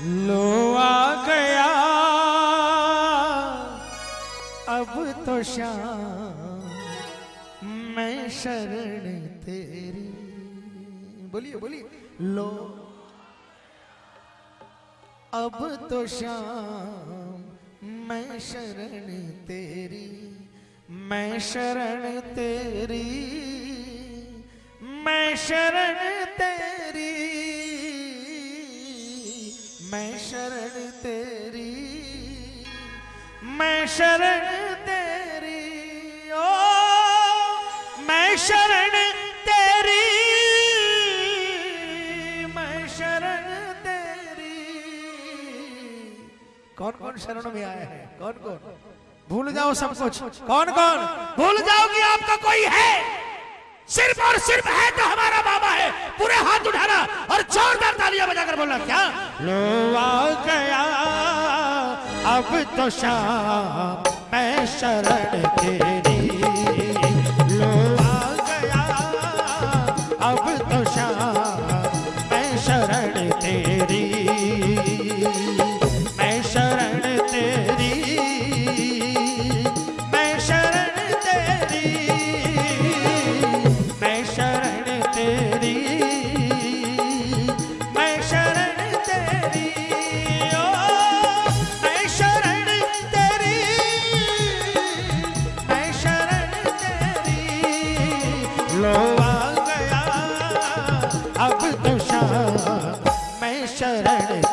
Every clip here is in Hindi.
लो आ गया। अब तो शाम, मैं शरण तेरी। बोलिए बोलिए। लो। अब तो शाम, मैं शरण तेरी। मैं शरण तेरी। मैं शरण तेरी। मैं शरण तेरी मैं शरण तेरी ओ मैं शरण तेरी मैं शरण तेरी। कौन कौन शरण में आया है? कौन कौन भूल जाओ सब कुछ। कौन कौन भूल जाओ कि आपका कोई है। सिर्फ़ और सिर्फ़ है तो हमारा बाबा है। पूरे हाथ उठाना और जोरदार तालियाँ बजाकर बोलना, क्या? लो आ गया, अब तो शाम मैं शरण तेरी मैं शरण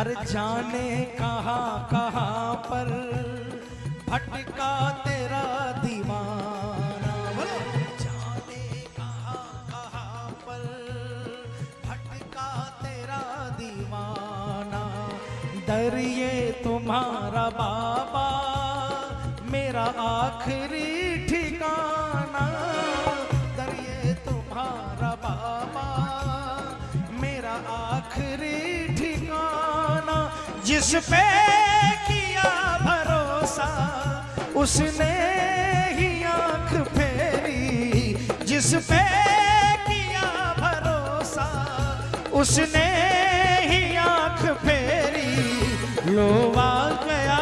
अरे जाने कहा, कहाँ पर भटका तेरा दीवाना? बोलो। जाने कहाँ कहाँ पर भटका तेरा दीवाना? दरिए तुम्हारा बाबा, मेरा आखिरी ठिकाना। जिस पे किया भरोसा, उसने ही आँख फेरी। जिस पे किया भरोसा, उसने ही आँख फेरी। लो आ गया,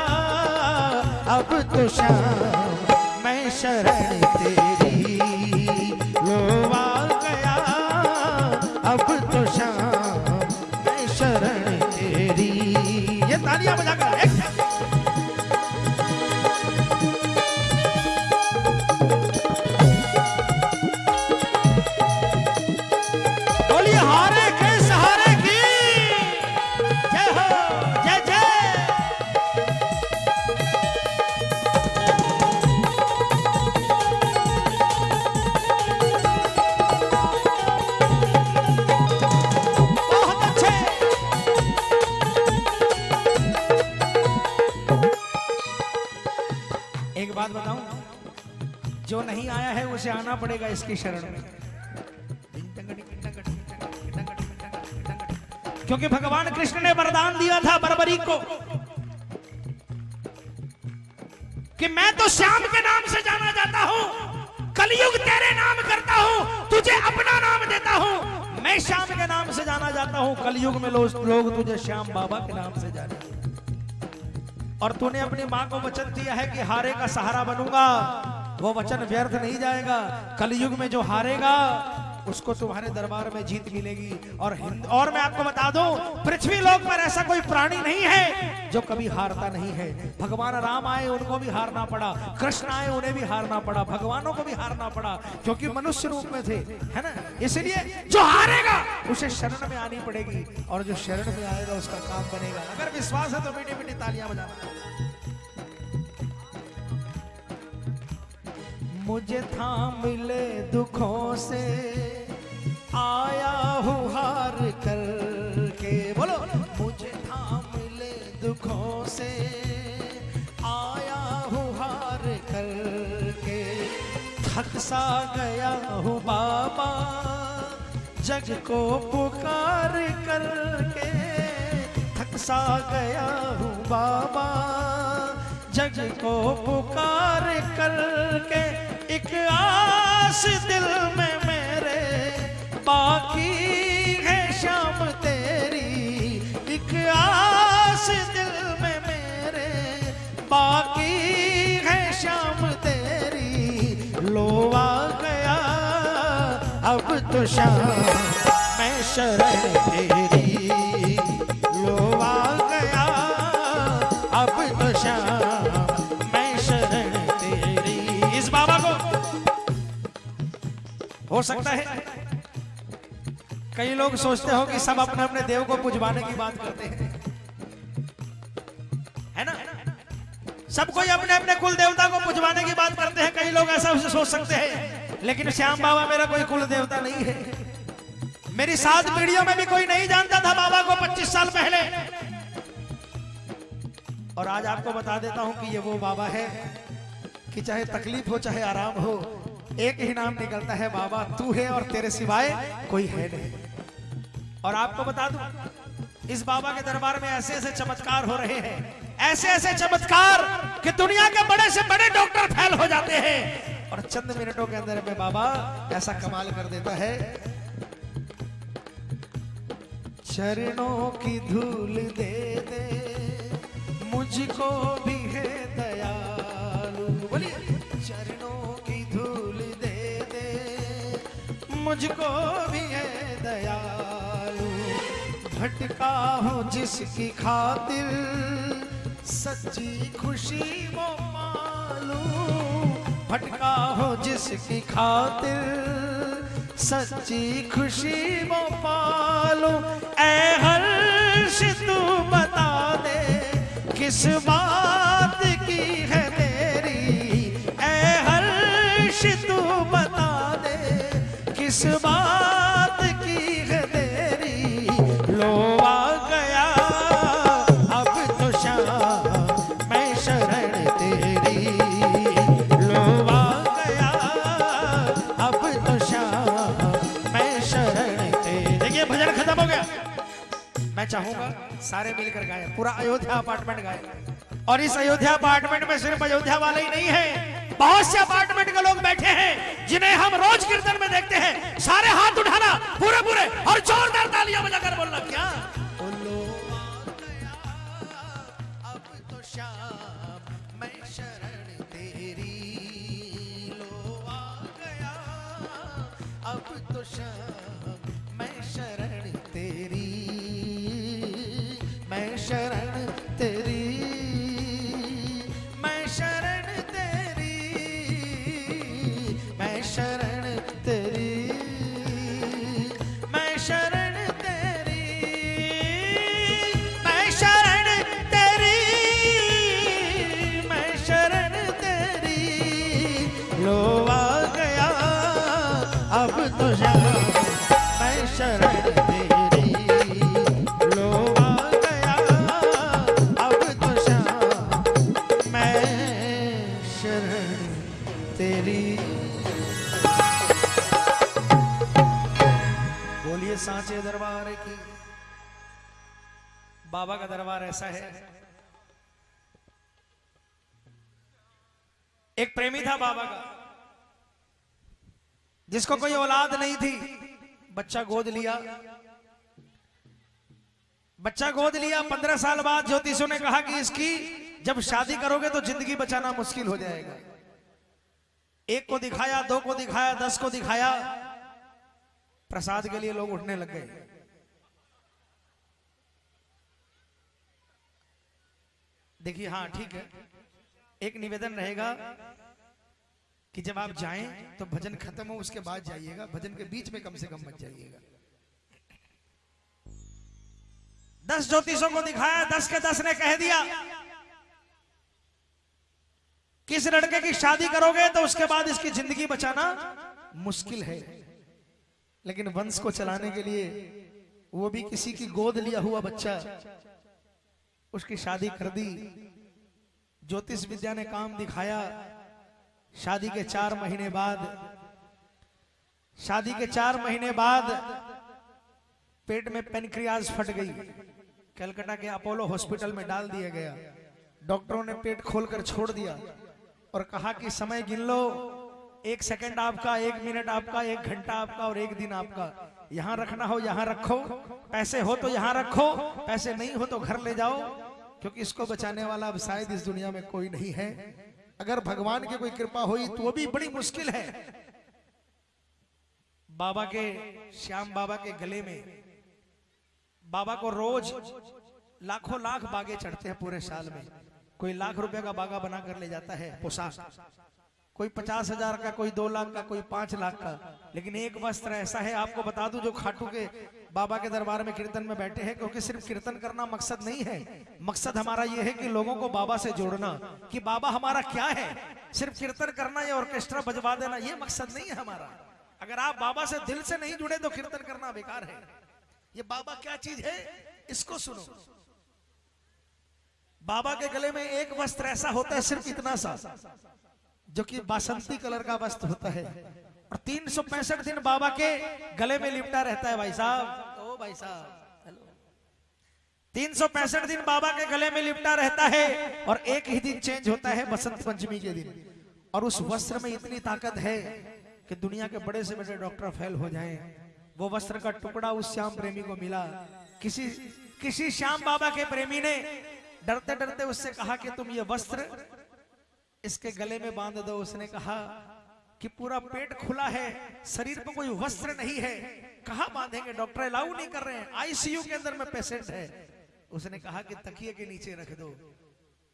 अब तो शाम, मैं शरण तेरी। लो आ गया, अब उसे आना पड़ेगा इसकी शरण में। क्योंकि भगवान कृष्ण ने वरदान दिया था बरबरी को कि मैं तो श्याम के नाम से जाना जाता हूँ, कलयुग तेरे नाम करता हूँ, तुझे अपना नाम देता हूँ। मैं श्याम के नाम से जाना जाता हूँ, कलयुग में लोग लोग तुझे श्याम बाबा के नाम से जाने। और तूने अपनी माँ को वचन दिया है कि हारे का सहारा बनूँगा। वो वचन व्यर्थ नहीं जाएगा। कलयुग में जो हारेगा, उसको तुम्हारे दरबार में जीत मिलेगी। और हिंद, और मैं आपको बता दूँ, पृथ्वी लोक पर ऐसा कोई प्राणी नहीं है जो कभी हारता नहीं है। भगवान राम आए, उनको भी हारना पड़ा। कृष्ण आए, उन्हें भी हारना पड़ा। भगवानों को भी हारना पड़ा, क्योंकि मनुष्य रूप में थे, है ना? इसलिए जो हारेगा, उसे शरण में आनी पड़ेगी। और जो शरण में आएगा, उसका काम बनेगा। अगर विश्वास है तो मीठी मीठी तालियाँ बजाना। मुझे थाम ले दुखों से। आया हूँ हार कर के बोलो। मुझे थाम ले दुखों से। आया हूँ हार कर के थक सा गया हूँ बाबा। जग को पुकार करके। थक सा गया हूँ बाबा। जग को पुकार करके। आस दिल में मेरे बाकी है शाम तेरी। एक आस दिल में मेरे बाकी है शाम तेरी। लो आ गया अब तो शाम मैं शरण तेरी। लो आ गया अब तो शाम हो सकता है। कई लोग सोचते हो कि सब अपने अपने देव को पुजवाने की बात करते हैं। है ना? सब कोई अपने अपने कुल देवता को पुजवाने की बात करते हैं। कई लोग ऐसा उसे सोच सकते हैं। लेकिन श्याम बाबा मेरा कोई कुल देवता नहीं है। मेरी सात पीढ़ियों में भी कोई नहीं जानता था बाबा को 25 साल पहले। और आज आपको बता देता हूँ कि ये वो बाबा है कि चाहे तकलीफ़ हो, चाहे आराम हो एक ही नाम निकलता है, बाबा, तू है और तेरे सिवाय कोई है नहीं। और आपको बता दू, इस बाबा के दरबार में ऐसे ऐसे चमत्कार हो रहे हैं, ऐसे ऐसे चमत्कार कि दुनिया के बड़े से बड़े डॉक्टर फैल हो जाते हैं। और चंद मिनटों के अंदर में बाबा ऐसा कमाल कर देता है, चरणों की धूल दे दे, मुझको भी है दयालु। बोलिए, चरणों मुझको भी है दयालु। भटका हूँ जिसकी खातिर सच्ची खुशी वो मालू भटका हो जिसकी खातिर सच्ची खुशी वो पालो ऐ हर्ष तू बता दे, किस बात की है सारे मिलकर गाए पूरा अयोध्या अपार्टमेंट गाए और इस अयोध्या अपार्टमेंट में सिर्फ़ अयोध्या वाले ही नहीं है बहुत से अपार्टमेंट के लोग बैठे हैं जिन्हें हम रोज कीर्तन में देखते हैं सारे हाथ उठाना पूरे पूरे और जोरदार तालियाँ बजाकर बोलना क्या तो अब तो शाम शरण तेरी, मैं शरण तेरी, मैं शरण तेरी, मैं शरण तेरी। गया, अब तो मैं शरण तेरी। गया, अब तो मैं शरण तेरी। सांचे दरबार की। बाबा का दरबार ऐसा है। एक प्रेमी था बाबा का, जिसको कोई औलाद नहीं थी। बच्चा गोद लिया। बच्चा गोद लिया, पंद्रह साल बाद ज्योतिषों ने कहा कि इसकी जब शादी करोगे तो ज़िंदगी बचाना मुश्किल हो जाएगा। एक को दिखाया, दो को दिखाया, दस को दिखाया। प्रसाद के लिए लोग उठने लग गए। देखिए हाँ ठीक है। एक निवेदन रहेगा कि जब आप जाएँ तो भजन खत्म हो, उसके बाद जाइएगा। भजन के बीच में कम से कम मत जाइएगा। दस ज्योतिषों को दिखाया, दस के दस ने कह दिया, किस लड़के की शादी करोगे तो उसके बाद इसकी ज़िंदगी बचाना मुश्किल है। लेकिन वंश को चलाने के लिए वो भी किसी की गोद लिया हुआ बच्चा। उसकी शादी कर दी। ज्योतिष विद्या ने काम दिखाया। शादी के चार महीने बाद। शादी के चार महीने बाद पेट में पेनक्रियाज फट गई। कलकत्ता के अपोलो हॉस्पिटल में डाल दिया गया। डॉक्टरों ने पेट खोलकर छोड़ दिया और कहा कि समय गिन लो। एक सेकंड आपका, एक मिनट आपका, एक घंटा आपका और एक दिन आपका। यहाँ रखना हो, यहाँ रखो। पैसे हो तो यहाँ रखो, पैसे नहीं हो तो घर ले जाओ। क्योंकि इसको बचाने वाला अब शायद इस दुनिया में कोई नहीं है। अगर भगवान की कोई कृपा हुई तो वो भी बड़ी मुश्किल है। बाबा के, श्याम बाबा के गले में, बाबा को रोज लाखों लाख बागे चढ़ते हैं पूरे साल में। कोई लाख रुपए का बागा बना कर ले जाता है, पोशाक। कोई पचास हज़ार का, कोई दो लाख का, कोई पाँच लाख का। लेकिन एक वस्त्र ऐसा है, आपको बता दूँ, जो खाटू के बाबा के दरबार में कीर्तन में बैठे हैं, क्योंकि सिर्फ़ कीर्तन करना मकसद नहीं है। मकसद हमारा यह है कि लोगों को बाबा से जोड़ना, कि बाबा हमारा क्या है? सिर्फ़ कीर्तन करना या ऑर्केस्ट्रा बजवा देना यह मकसद नहीं है हमारा। अगर आप बाबा से दिल से नहीं जुड़े तो कीर्तन करना बेकार है। ये बाबा क्या चीज़ है? इसको सुनो। बाबा के गले में एक वस्त्र ऐसा होता है, सिर्फ़ इतना सा। जो कि बासंती कलर का वस्त्र होता है। और तीन सौ पैंसठ दिन बाबा के गले में लिपटा रहता है भाई साहब। ओ भाई साहब हेलो। तीन सौ पैंसठ दिन बाबा के गले में लिपटा रहता है और एक ही दिन चेंज होता है बसंत पंचमी के दिन। और उस वस्त्र में इतनी ताकत है कि दुनिया के बड़े से बड़े डॉक्टर फेल हो जाएँ। वो वस्त्र का टुकड़ा उस श्याम प्रेमी को मिला। किसी किसी श्याम बाबा के प्रेमी ने डरते डरते उससे कहा कि तुम ये वस्त्र इसके गले में बाँध दो, उसने कहा कि पूरा पेट खुला है, शरीर पर कोई वस्त्र नहीं है। कहा बांधेंगे? डॉक्टर अलाउ नहीं कर रहे हैं। आईसीयू के अंदर में पेशेंट है। उसने कहा कि तकिए के नीचे रख दो।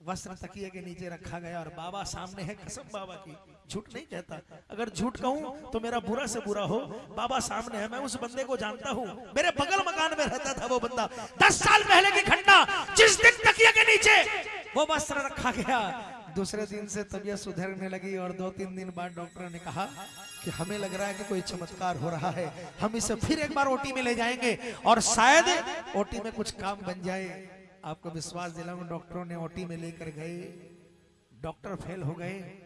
वस्त्र तकिए के नीचे रखा गया और बाबा सामने है, कसम बाबा की। झूठ नहीं कहता। अगर झूठ कहूँ तो मेरा बुरा से बुरा हो। बाबा सामने है, मैं उस बंदे को जानता हूँ। मेरे बगल मकान में रहता था वो बंदा। दस साल पहले की घटना, जिस दिन तकिए के नीचे वो वस्त्र रखा गया दूसरे दिन से तबीयत सुधरने लगी और दो तीन दिन बाद डॉक्टर ने कहा कि हमें लग रहा है कि कोई चमत्कार हो रहा है। हम इसे फिर एक बार ओटी में ले जाएँगे और शायद ओटी में कुछ काम बन जाए। आपको विश्वास दिलाऊं, डॉक्टरों ने ओटी में लेकर गए। डॉक्टर फेल हो गए,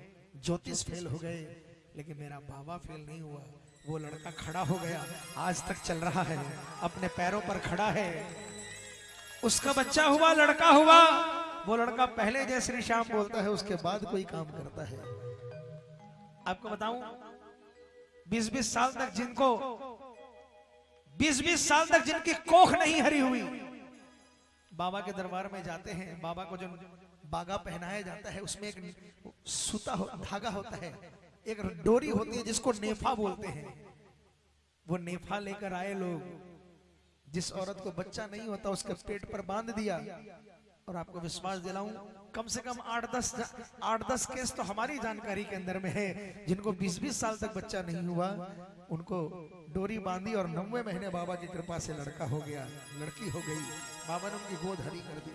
ज्योतिष फेल हो गए, लेकिन मेरा बाबा फेल नहीं हुआ। वो लड़का खड़ा हो गया। आज तक चल रहा है, अपने पैरों पर खड़ा है। उसका बच्चा हुआ, लड़का हुआ। वो लड़का पहले जय श्री श्याम बोलता है उसके बाद कोई काम करता है। आपको बताऊँ बीस बीस साल तक जिनको बीस बीस साल तक जिनकी कोख नहीं हरी हुई बाबा के दरबार में जाते हैं बाबा को जो बागा पहनाया जाता है उसमें एक सूता हो, धागा होता है एक डोरी होती है जिसको नेफा बोलते हैं। वो नेफा लेकर आए लोग जिस औरत को बच्चा नहीं होता उसके पेट पर बाँध दिया और आपको विश्वास दिलाऊं, कम से कम आठ दस आठ दस केस तो हमारी जानकारी के अंदर में है, जिनको बीस बीस साल तक बच्चा नहीं हुआ, उनको डोरी बांधी और नवे महीने बाबा की कृपा से लड़का हो गया, लड़की हो गई, बाबा ने उनकी गोद हरी कर दी।